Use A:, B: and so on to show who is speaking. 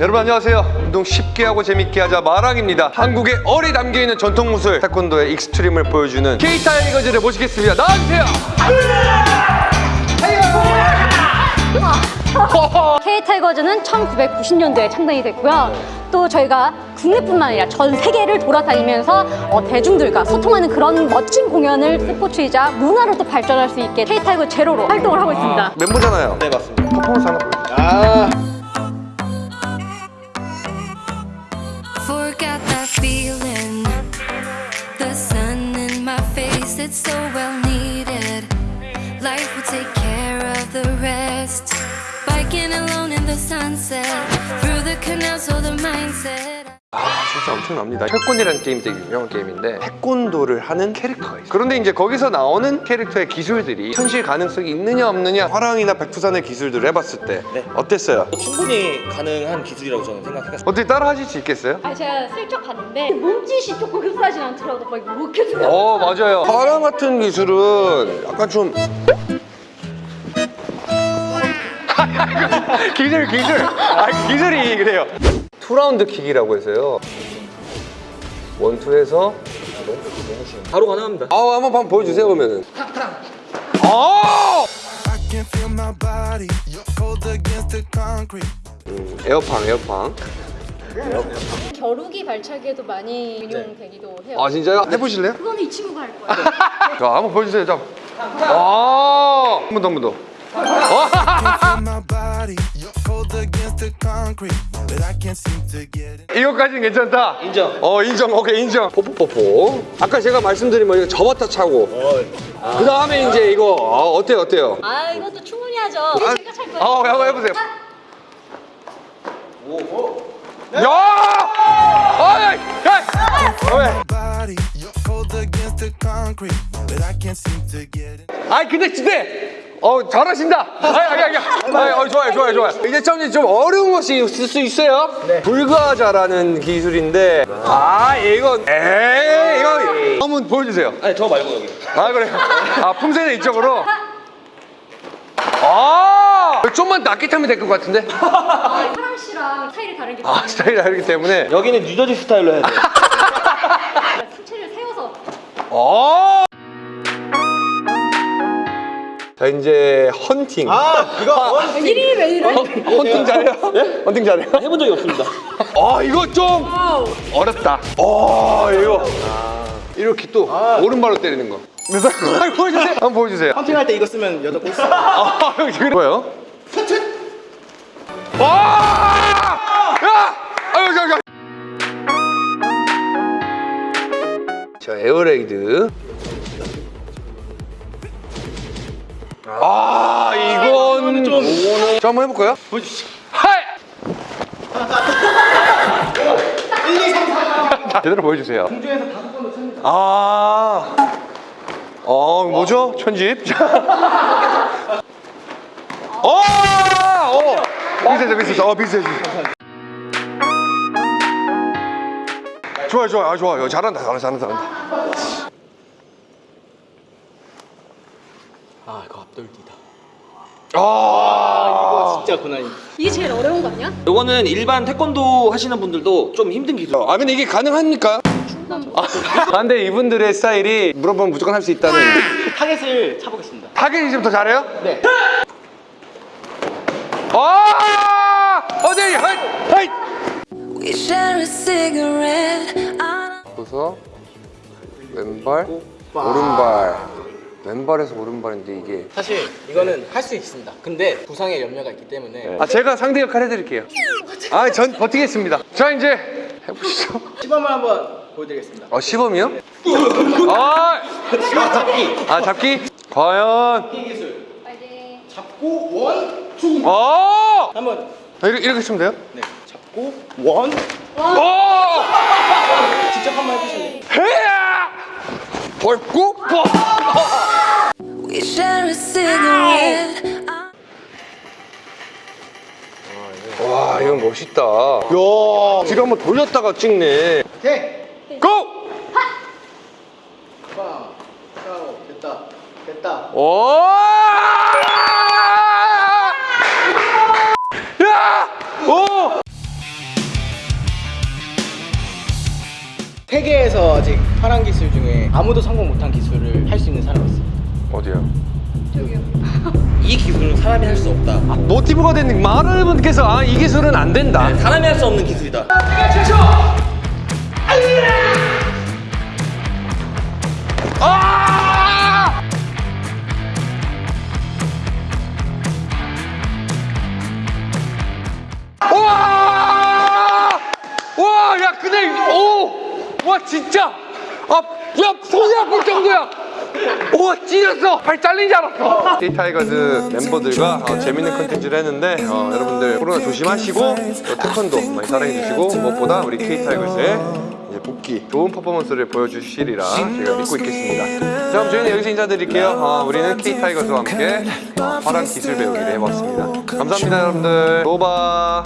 A: 여러분 안녕하세요. 운동 쉽게 하고 재밌게 하자 마랑입니다. 한국의 얼이 담겨있는 전통 무술 태권도의 extreme을 보여주는 K타이거즈를 모시겠습니다. 나와주세요.
B: K타이거즈는 1990년도에 창단이 됐고요. 또 저희가 국내뿐만 아니라 전 세계를 돌아다니면서 어, 대중들과 소통하는 그런 멋진 공연을 스포츠이자 문화로 또 발전할 수 있게 K타이거 제로로 활동을 하고 있습니다.
A: 멤버잖아요.
C: 네 맞습니다.
A: 퍼포먼스 하나 보여주세요
D: Forgot that feeling. The sun in my face, it's so well needed. Life will take care of the rest. Biking alone in the sunset. Through the canal, so the mindset.
A: 진짜 엄청납니다 태권이라는 게임 되게 유명한 게임인데 태권도를 하는 캐릭터가 있어요 그런데 이제 거기서 나오는 캐릭터의 기술들이 현실 가능성이 있느냐 없느냐 화랑이나 백두산의 기술들을 해봤을 때
C: 네.
A: 어땠어요?
C: 충분히 가능한 기술이라고 저는 생각했어요.
A: 어떻게 따라 하실 수 있겠어요?
B: 아, 제가 슬쩍 봤는데 몸짓이 조금 흡사하진 않더라도 막 이렇게 생각
A: 어 맞아요 화랑 같은 기술은 약간 좀 기술 기술 아 기술이 그래요 two round kick이라고 해서요 one two에서
C: 바로 가능합니다.
A: 아 한번 한번 보여주세요 그러면은 아. 음, 에어팡 에어팡
B: 겨루기 발차기에도 많이 응용되기도 해요.
A: 아 진짜요? 해보실래요?
B: 그거는 이 친구가 할 거예요.
A: 자 한번 보여주세요 자. 아 한 번 더 한 번더
E: Feel my body cold against the concrete, but I can't seem to get it.
A: 이것까지는 괜찮다
C: 인정.
A: 어 인정 오케이 인정 뽀뽀뽀뽀 아까 제가 말씀드린 뭐 이거 접었다 차고 그 다음에 이제 이거 아, 어때요 어때요
B: 아, 이것도 충분히 하죠.
A: 아,
B: 제가 찰 거예요.
A: 어 한번 해보세요 야! 야!
E: But I can't seem to get it.
A: 아이 근데 근데 어 잘하신다. 아이 아이 아이. 아이 어, 좋아요 좋아요 좋아요. 이제 좀, 좀 어려운 것이 있을 수 있어요. 네. 불가자라는 기술인데 아 이건 에이 이거 한번 보여주세요.
C: 아니 저 말고 여기.
A: 아 그래요. 아 품새는 이쪽으로. 아 좀만 낮게 타면 될 것 같은데.
B: 사랑 씨랑 스타일이 다른
A: 게아 스타일이 다르기 때문에.
C: 여기는 뉴저지 스타일로 해야 돼요.
B: 수채를 세워서
A: 어. 자 이제 헌팅.
C: 아 이거
B: 이름이 왜 이래?
A: 헌팅 잘해요? 헌팅 잘해요?
C: 해본 적이 없습니다.
A: 아 이거 좀 어렵다. 어 이거 이렇게 또 오른발로 때리는 거. 그래서 한번 보여주세요. 한번 보여주세요.
C: 헌팅할 때 이거 쓰면 여자 꼴.
A: 아 형, 지금 뭐예요? 와! 야! 아유 저 저. 자 에어레이드. 자 한번 해볼까요?
C: 보여주시죠.
A: 하이! 제대로 보여주세요.
C: 공중에서 다섯 번도 칩니다.
A: 아, 어 뭐죠? 편집. 어, 어, 비슷해, 비슷해, 어 비슷해. 좋아, 좋아, 아 좋아요. 잘한다, 잘한다, 잘한다, 잘한다.
C: 아 이거 앞돌기다.
A: 아,
C: 진짜 고난이.
B: 이게 제일 어려운 거 아니야?
C: 요거는 일반 태권도 하시는 분들도 좀 힘든 기술.
A: 아 근데 이게 가능합니까? 아, 근데 이분들의 스타일이 물어보면 무조건 할 수 있다는.
C: 타겟을 차보겠습니다.
A: 타겟이 좀더 잘해요?
C: 네.
A: 아,
D: a cigarette. I
A: 서서 왼발, 오른발. 왼발에서 오른발인데 이게.
F: 사실 이거는 할 수 있습니다. 근데 부상의 염려가 있기 때문에
A: 아 제가 상대 역할 해드릴게요. 아 전 버티겠습니다. 자 이제 해보시죠.
F: 시범을 한번 보여드리겠습니다.
A: 어 시범이요? 아,
F: 잡기.
A: 아 잡기? 과연?
F: 기술.
B: 빨리.
F: 잡고 one, two.
A: 어!
F: 한번
A: 아, 이렇게 이렇게 치면 돼요?
F: 네. 잡고 one.
A: 어!
F: 직접 한번 해보실래요?
A: 해야! 벌고 뻑!
D: 아, 예.
A: 와 이건 멋있다 야 지금 한번 돌렸다가 찍네
F: 오케이 go! 하! 됐다 됐다
A: 오! 야! 오!
F: 세계에서 아직 파란 기술 중에 아무도 성공 못한 기술을 할 수 있는 사람이 있어요
A: 어디요?
C: 이 기술은 사람이 할 수 없다.
A: 모티브가 된 많은 분께서 아, 이 기술은 안 된다.
C: 사람이 할 수 없는 기술이다.
A: 아! 와! 와, 야, 근데, 오! 와, 진짜! 아, 야, 손이 아플 정도야! 오, 찢었어! 발 잘린 줄 알았어! K타이거즈 멤버들과 어, 재밌는 컨텐츠를 했는데, 어, 여러분들 코로나 조심하시고, 또 태권도 많이 사랑해주시고, 무엇보다 우리 K타이거즈의 복귀, 좋은 퍼포먼스를 보여주시리라 제가 믿고 있겠습니다. 자, 그럼 저희는 여기서 인사드릴게요. 어, 우리는 K타이거즈와 함께 어, 화랑 기술 배우기를 해봤습니다. 감사합니다, 여러분들. 로바.